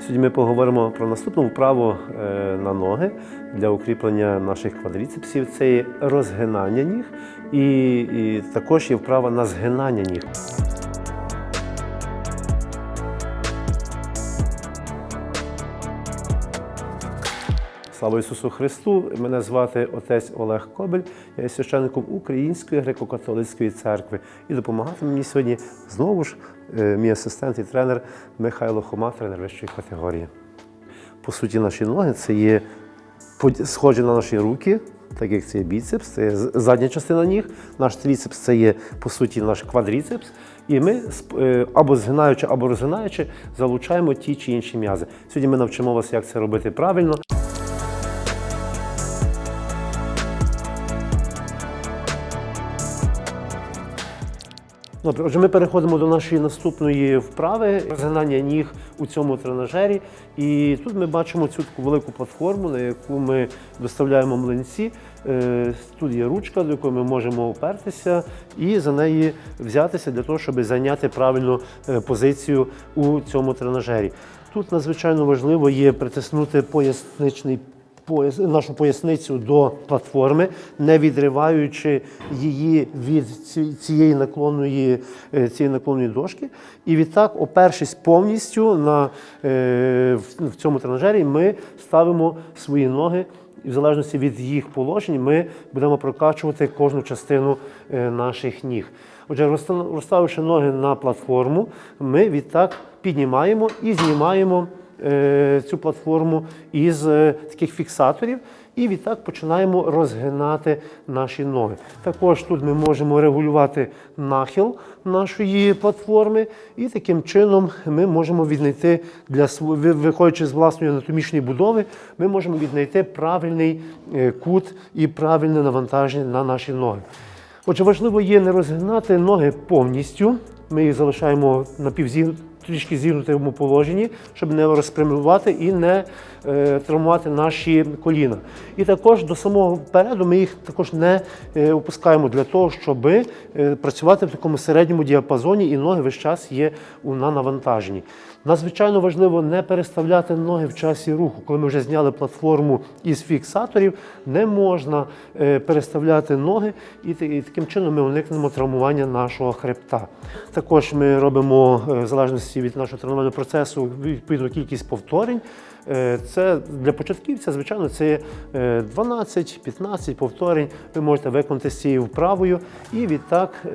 Сьогодні ми поговоримо про наступну вправу е, на ноги для укріплення наших квадріцепсів. Це є розгинання ніг, і, і також є вправа на згинання ніг. Слава Ісусу Христу! Мене звати отець Олег Кобель, я є священником Української греко-католицької церкви. І допомагати мені сьогодні знову ж е, мій асистент і тренер Михайло Хома, тренер вищої категорії. По суті, наші ноги це є схожі на наші руки, так як це є біцепс, це є задня частина ніг. Наш тріцепс це є по суті наш квадріцепс. І ми е, або згинаючи, або розгинаючи, залучаємо ті чи інші м'язи. Сьогодні ми навчимо вас, як це робити правильно. Отже, ми переходимо до нашої наступної вправи розгинання ніг у цьому тренажері. І тут ми бачимо цю таку велику платформу, на яку ми доставляємо млинці. Е, Тут є ручка, до якої ми можемо опертися, і за неї взятися для того, щоб зайняти правильну е, позицію у цьому тренажері. Тут надзвичайно важливо є притиснути поясничний пояс, нашу поясницю до платформи, не відриваючи її від цієї наклонної, е, цієї наклонної дошки. І відтак, опершись повністю на, е, в- цьому тренажері, ми ставимо свої ноги. І в залежності від їх положень ми будемо прокачувати кожну частину е, наших ніг. Отже, розставивши ноги на платформу, ми відтак піднімаємо і знімаємо цю платформу із е, таких фіксаторів, і відтак починаємо розгинати наші ноги. Також тут ми можемо регулювати нахил нашої платформи, і таким чином ми можемо віднайти для виходячи з власної анатомічної будови, ми можемо віднайти правильний е, кут і правильне навантаження на наші ноги. Отже, важливо є не розгинати ноги повністю. Ми їх залишаємо на трішки зігнутому положенні, щоб не розпрямлювати і не е, травмувати наші коліна. І також до самого переду ми їх також не е, опускаємо для того, щоб е, працювати в такому середньому діапазоні, і ноги весь час є на навантаженні. Надзвичайно важливо не переставляти ноги в часі руху. Коли ми вже зняли платформу із фіксаторів, не можна е, переставляти ноги, і, і таким чином ми уникнемо травмування нашого хребта. Також ми робимо, е, в залежності від нашого тренувального процесу, відповідну кількість повторень. Е, Це для початківця, звичайно, це е, 12-15 повторень. Ви можете виконати з цією вправою і відтак.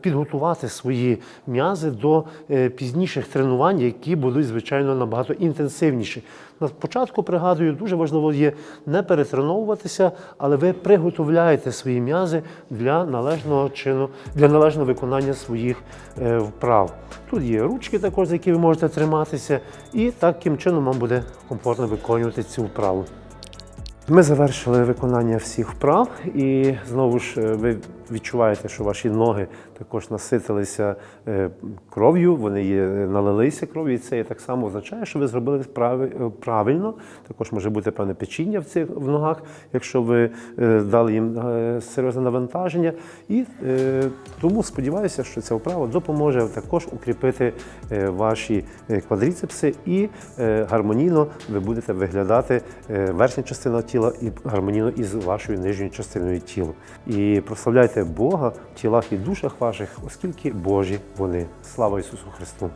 Підготувати свої м'язи до е, пізніших тренувань, які будуть, звичайно, набагато інтенсивніші. На початку, пригадую, дуже важливо є не перетреновуватися, але ви приготовляєте свої м'язи для належного чину, для належного виконання своїх е, вправ. Тут є ручки також, за які ви можете триматися, і таким чином вам буде комфортно виконувати цю вправу. Ми завершили виконання всіх вправ, і знову ж е, ви відчуваєте, що ваші ноги також наситилися е, кров'ю, вони є, налилися кров'ю, і це так само означає, що ви зробили е, правильно. Також може бути певне печіння в цих в ногах, якщо ви е, дали їм е, серйозне навантаження. І е, тому сподіваюся, що ця вправа допоможе також укріпити е, ваші е, квадріцепси і е, гармонійно ви будете виглядати е, верхня частина тіла і гармонійно із вашою нижньою частиною тіла. І прославляйте Бога в тілах і душах ваших, оскільки Божі вони. Слава Ісусу Христу!